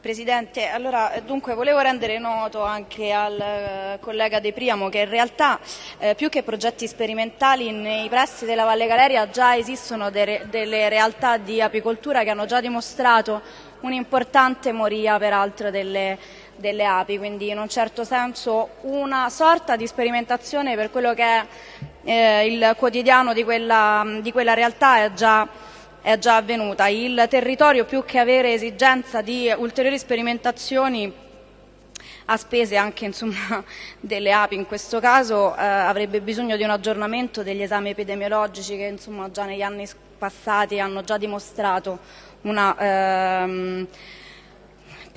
Presidente, allora, dunque, volevo rendere noto anche al eh, collega De Priamo che in realtà eh, più che progetti sperimentali nei pressi della Valle Galeria già esistono de delle realtà di apicoltura che hanno già dimostrato un'importante moria peraltro delle, delle, api, quindi in un certo senso una sorta di sperimentazione per quello che è eh, il quotidiano di quella, di quella realtà è già è già avvenuta. Il territorio più che avere esigenza di ulteriori sperimentazioni a spese anche insomma, delle api in questo caso eh, avrebbe bisogno di un aggiornamento degli esami epidemiologici che insomma, già negli anni passati hanno già dimostrato una ehm,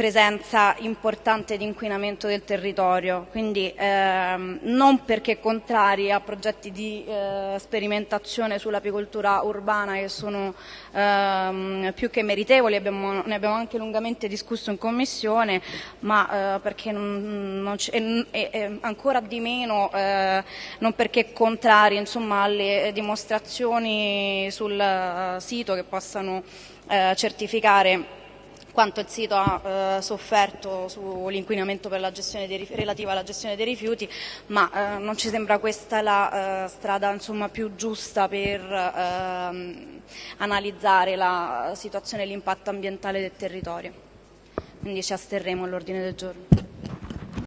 presenza importante di inquinamento del territorio, quindi ehm, non perché contrari a progetti di eh, sperimentazione sull'apicoltura urbana che sono ehm, più che meritevoli, abbiamo, ne abbiamo anche lungamente discusso in commissione, ma eh, perché non, non e, e, ancora di meno eh, non perché contrari insomma, alle dimostrazioni sul uh, sito che possano eh, certificare quanto il sito ha eh, sofferto sull'inquinamento relativo alla gestione dei rifiuti, ma eh, non ci sembra questa la eh, strada insomma, più giusta per ehm, analizzare la situazione e l'impatto ambientale del territorio. Quindi ci asterremo all'ordine del giorno.